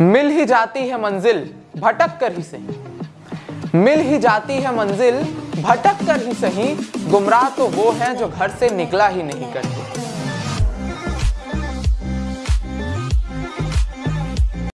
मिल ही जाती है मंजिल भटक कर ही सही। मिल ही जाती है मंजिल भटक कर ही सही। गुमराह तो वो है जो घर से निकला ही नहीं करते।